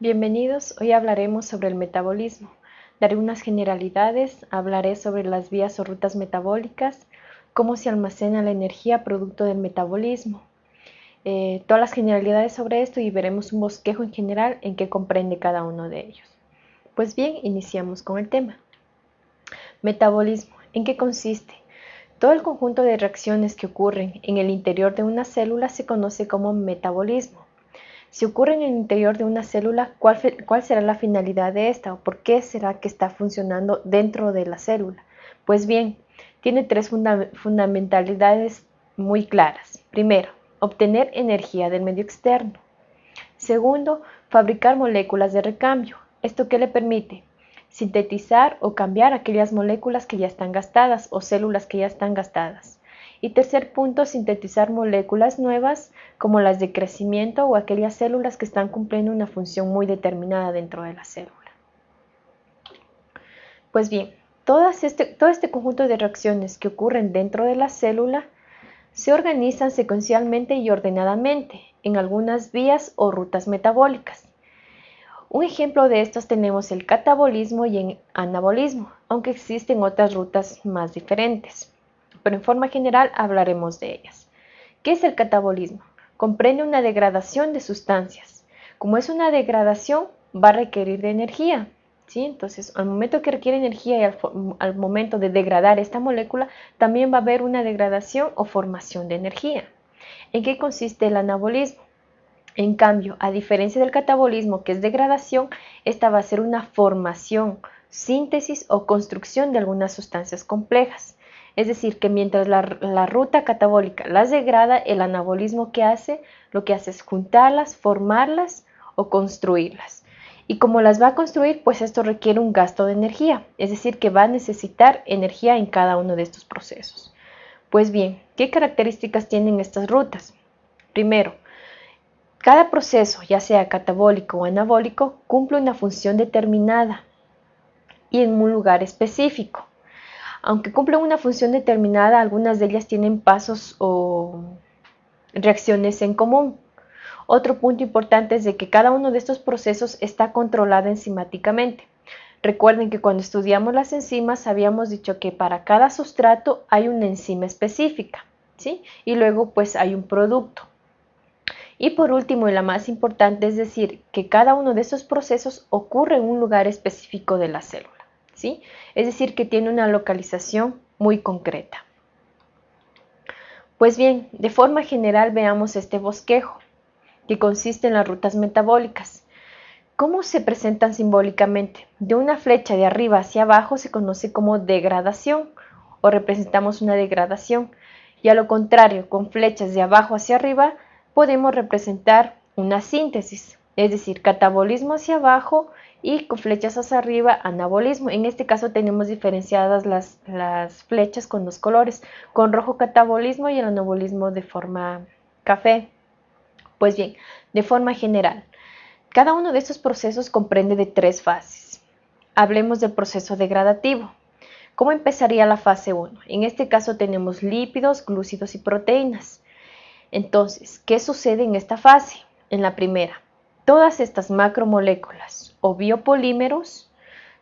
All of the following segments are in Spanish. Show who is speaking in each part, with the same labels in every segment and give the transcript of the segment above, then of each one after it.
Speaker 1: Bienvenidos, hoy hablaremos sobre el metabolismo. Daré unas generalidades, hablaré sobre las vías o rutas metabólicas, cómo se almacena la energía producto del metabolismo, eh, todas las generalidades sobre esto y veremos un bosquejo en general en qué comprende cada uno de ellos. Pues bien, iniciamos con el tema. Metabolismo, ¿en qué consiste? Todo el conjunto de reacciones que ocurren en el interior de una célula se conoce como metabolismo. Si ocurre en el interior de una célula, ¿cuál, será la finalidad de esta o por qué será que está funcionando dentro de la célula? Pues bien, tiene tres fundamentalidades muy claras. Primero, obtener energía del medio externo. Segundo, fabricar moléculas de recambio. ¿Esto qué le permite? sintetizar o cambiar aquellas moléculas que ya están gastadas o células que ya están gastadas. Y tercer punto, sintetizar moléculas nuevas como las de crecimiento o aquellas células que están cumpliendo una función muy determinada dentro de la célula. Pues bien, este, todo este conjunto de reacciones que ocurren dentro de la célula se organizan secuencialmente y ordenadamente en algunas vías o rutas metabólicas. Un ejemplo de estos tenemos el catabolismo y el anabolismo, aunque existen otras rutas más diferentes. Pero en forma general hablaremos de ellas. ¿Qué es el catabolismo? Comprende una degradación de sustancias. Como es una degradación, va a requerir de energía. ¿sí? Entonces, al momento que requiere energía y al, al momento de degradar esta molécula, también va a haber una degradación o formación de energía. ¿En qué consiste el anabolismo? En cambio, a diferencia del catabolismo, que es degradación, esta va a ser una formación, síntesis o construcción de algunas sustancias complejas. Es decir, que mientras la, ruta catabólica las degrada, el anabolismo que hace, lo que hace es juntarlas, formarlas o construirlas. Y como las va a construir, pues esto requiere un gasto de energía, es decir, que va a necesitar energía en cada uno de estos procesos. Pues bien, ¿qué características tienen estas rutas? Primero, cada proceso, ya sea catabólico o anabólico, cumple una función determinada y en un lugar específico. Aunque cumplen una función determinada, algunas de ellas tienen pasos o reacciones en común. Otro punto importante es de que cada uno de estos procesos está controlado enzimáticamente. Recuerden que cuando estudiamos las enzimas habíamos dicho que para cada sustrato hay una enzima específica, ¿sí? Y luego pues hay un producto. Y por último, y la más importante, es decir, que cada uno de estos procesos ocurre en un lugar específico de la célula. Es decir, que tiene una localización muy concreta. Pues bien, de forma general veamos este bosquejo, que consiste en las rutas metabólicas. ¿Cómo se presentan simbólicamente? De una flecha de arriba hacia abajo se conoce como degradación o representamos una degradación. Y a lo contrario, con flechas de abajo hacia arriba podemos representar una síntesis, es decir, catabolismo hacia abajo y con flechas hacia arriba, anabolismo. En este caso tenemos diferenciadas las, flechas con dos colores, con rojo catabolismo y el anabolismo de forma café. Pues bien, de forma general, cada uno de estos procesos comprende de tres fases. Hablemos del proceso degradativo. ¿Cómo empezaría la fase 1? En este caso tenemos lípidos, glúcidos y proteínas. Entonces, ¿qué sucede en esta fase? En la primera, todas estas macromoléculas o biopolímeros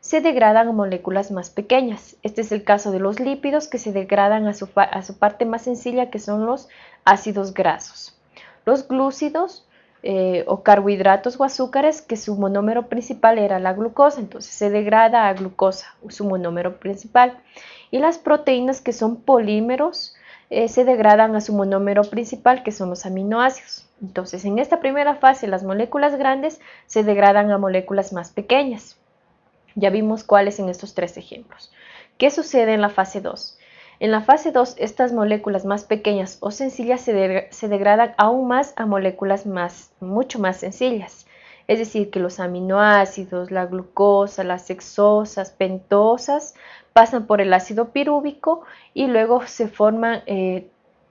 Speaker 1: se degradan a moléculas más pequeñas. Este es el caso de los lípidos que se degradan a su, parte más sencilla que son los ácidos grasos. Los glúcidos eh, o carbohidratos o azúcares que su monómero principal era la glucosa, entonces se degrada a glucosa, su monómero principal. Y las proteínas que son polímeros eh, se degradan a su monómero principal, que son los aminoácidos. Entonces, en esta primera fase, las moléculas grandes se degradan a moléculas más pequeñas. Ya vimos cuáles en estos tres ejemplos. ¿Qué sucede en la fase 2? En la fase 2, estas moléculas más pequeñas o sencillas se, se, degradan aún más a moléculas más, mucho más sencillas. Es decir, que los aminoácidos, la glucosa, las hexosas, pentosas pasan por el ácido pirúvico y luego se forman, eh,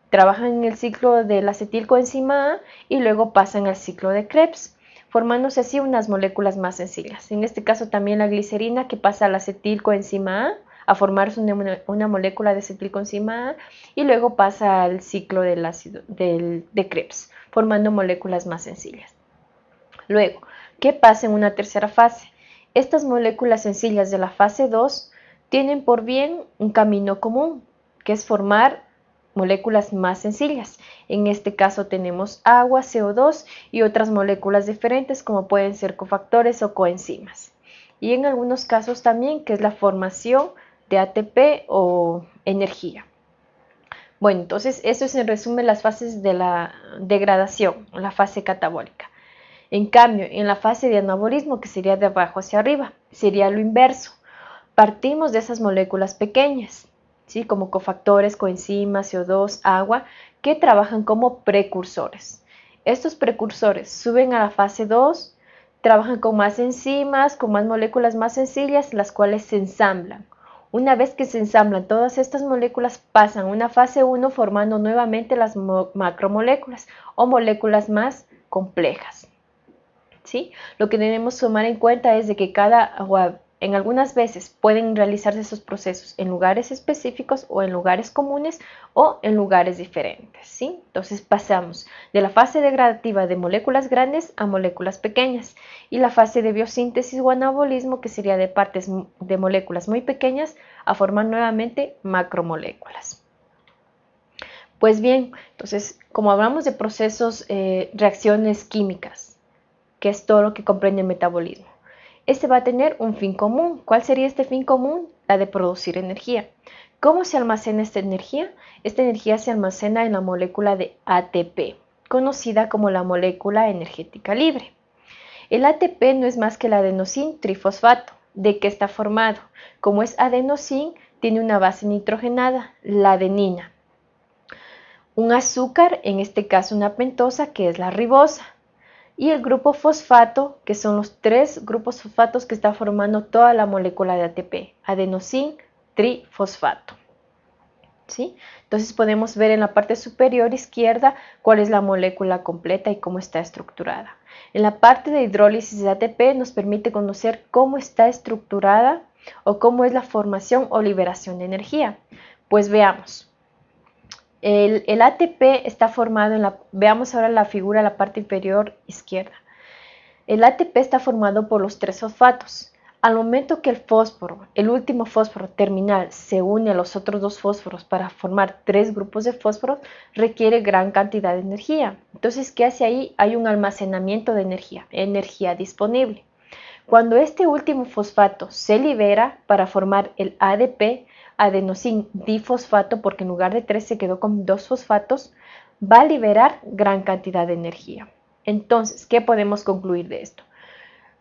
Speaker 1: trabajan en el ciclo del acetilcoenzima A y luego pasan al ciclo de Krebs, formándose así unas moléculas más sencillas. En este caso también la glicerina que pasa al acetilcoenzima A a formarse una, molécula de acetilcoenzima A y luego pasa al ciclo del ácido de Krebs, formando moléculas más sencillas. Luego, ¿qué pasa en una tercera fase? Estas moléculas sencillas de la fase 2 tienen por bien un camino común, que es formar moléculas más sencillas. En este caso tenemos agua, CO2 y otras moléculas diferentes como pueden ser cofactores o coenzimas. Y en algunos casos también que es la formación de ATP o energía. Bueno, entonces eso es en resumen las fases de la degradación, la fase catabólica. En cambio, en la fase de anabolismo, que sería de abajo hacia arriba, sería lo inverso. Partimos de esas moléculas pequeñas, ¿sí? como cofactores, coenzimas, CO2, agua, que trabajan como precursores. Estos precursores suben a la fase 2, trabajan con más enzimas, con más moléculas más sencillas, las cuales se ensamblan. Una vez que se ensamblan todas estas moléculas, pasan a una fase 1 formando nuevamente las macromoléculas o moléculas más complejas. ¿Sí? Lo que debemos tomar en cuenta es de que cada en algunas veces pueden realizarse esos procesos en lugares específicos o en lugares comunes o en lugares diferentes. ¿sí? Entonces pasamos de la fase degradativa de moléculas grandes a moléculas pequeñas y la fase de biosíntesis o anabolismo que sería de partes de moléculas muy pequeñas a formar nuevamente macromoléculas. Pues bien, entonces como hablamos de procesos, eh, reacciones químicas, que es todo lo que comprende el metabolismo este va a tener un fin común. ¿Cuál sería este fin común? La de producir energía. ¿Cómo se almacena esta energía? Esta energía se almacena en la molécula de ATP, conocida como la molécula energética libre. El ATP no es más que el adenosín trifosfato. ¿De qué está formado? Como es adenosín, tiene una base nitrogenada, la adenina. Un azúcar, en este caso una pentosa, que es la ribosa y el grupo fosfato, que son los tres grupos fosfatos que está formando toda la molécula de ATP, adenosín trifosfato. ¿Sí? Entonces podemos ver en la parte superior izquierda cuál es la molécula completa y cómo está estructurada. En la parte de hidrólisis de ATP nos permite conocer cómo está estructurada o cómo es la formación o liberación de energía. Pues veamos. El, ATP está formado en la, veamos ahora la figura, la parte inferior izquierda. El ATP está formado por los tres fosfatos. Al momento que el fósforo, el último fósforo terminal, se une a los otros dos fósforos para formar tres grupos de fósforos, requiere gran cantidad de energía. Entonces, ¿qué hace ahí? Hay un almacenamiento de energía, energía disponible. Cuando este último fosfato se libera para formar el ADP, adenosín difosfato, porque en lugar de tres se quedó con dos fosfatos, va a liberar gran cantidad de energía. Entonces, ¿qué podemos concluir de esto?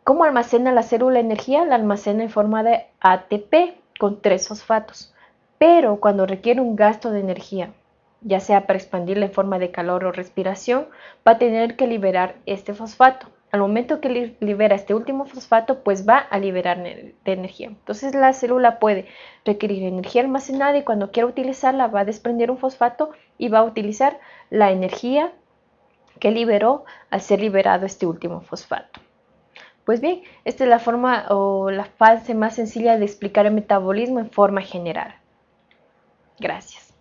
Speaker 1: ¿Cómo almacena la célula energía? La almacena en forma de ATP con tres fosfatos. Pero cuando requiere un gasto de energía, ya sea para expandirla en forma de calor o respiración, va a tener que liberar este fosfato al momento que libera este último fosfato, pues va a liberar de energía. Entonces la célula puede requerir energía almacenada y cuando quiera utilizarla va a desprender un fosfato y va a utilizar la energía que liberó al ser liberado este último fosfato. Pues bien, esta es la forma o la fase más sencilla de explicar el metabolismo en forma general. Gracias.